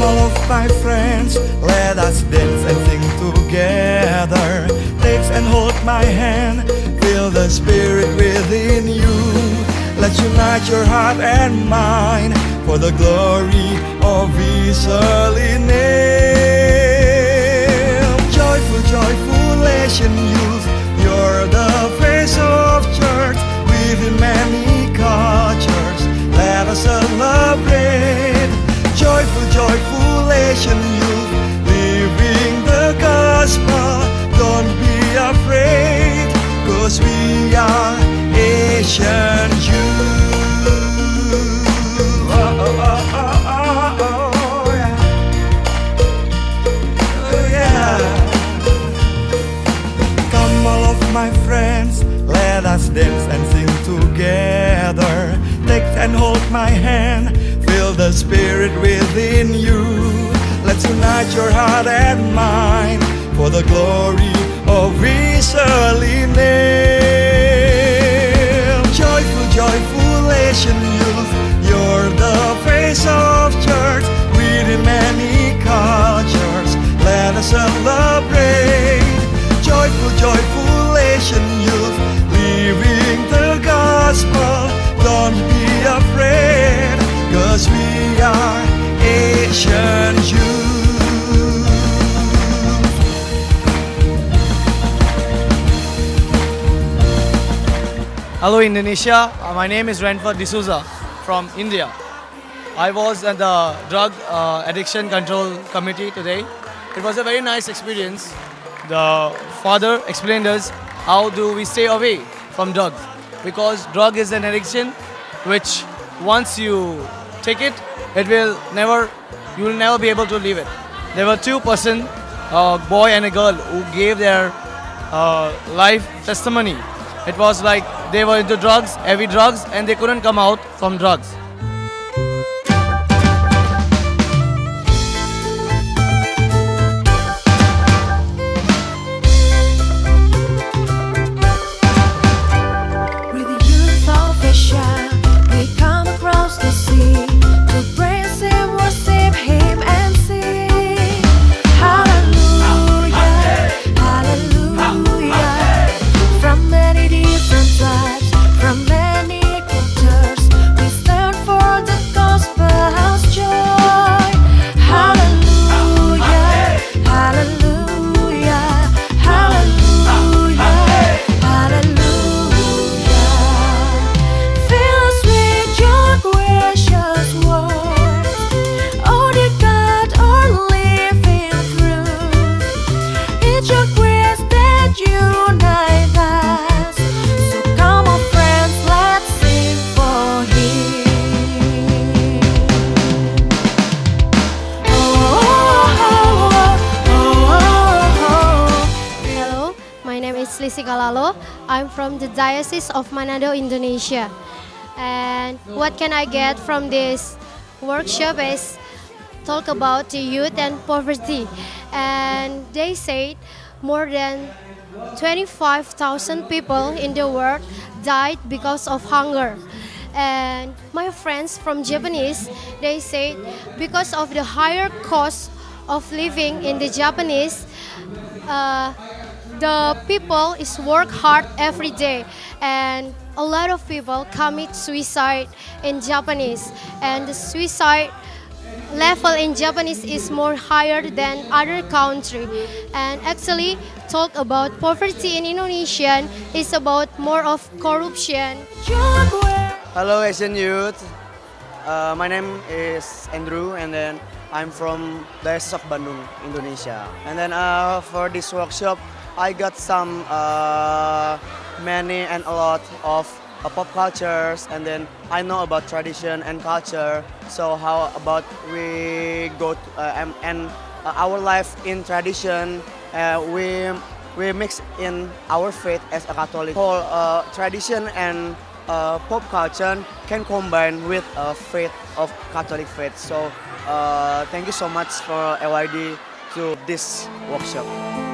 All of my friends, let us dance and sing together. Take and hold my hand, feel the spirit within you. Let's unite your heart and mind For the glory of His holy name. Joyful, joyful Asian youth You're the face of church. With many cars dance and sing together. Take and hold my hand, feel the spirit within you. Let's unite your heart and mind for the glory of His Hello Indonesia, Uh, my name is Renford D'Souza from India. I was at the Drug uh, Addiction Control Committee today. It was a very nice experience. The father explained us how do we stay away from drugs because drug is an addiction which once you take it, it will never, you will never be able to leave it. There were two person, a boy and a girl, who gave their uh, life testimony. It was like they were into drugs, heavy drugs, and they couldn't come out from drugs. Lisi Kalalo. I'm from the Diocese of Manado, Indonesia. And what can I get from this workshop is talk about the youth and poverty. And they said more than 25,000 people in the world died because of hunger. And my friends from Japanese, they said because of the higher cost of living in the Japanese, uh, the people is work hard every day and a lot of people commit suicide in Japanese and the suicide level in Japanese is more higher than other country and actually talk about poverty in Indonesian is about more of corruption Hello Asian youth. Uh, my name is Andrew and then I'm from Diocese of Bandung, Indonesia. And then uh, for this workshop, I got some uh, many and a lot of uh, pop cultures and then I know about tradition and culture. So how about we go to, uh, and, uh, our life in tradition, uh, we we mix in our faith as a Catholic. Whole uh, tradition and uh, pop culture can combine with uh, faith of Catholic faith. So thank you so much for AYD to this workshop.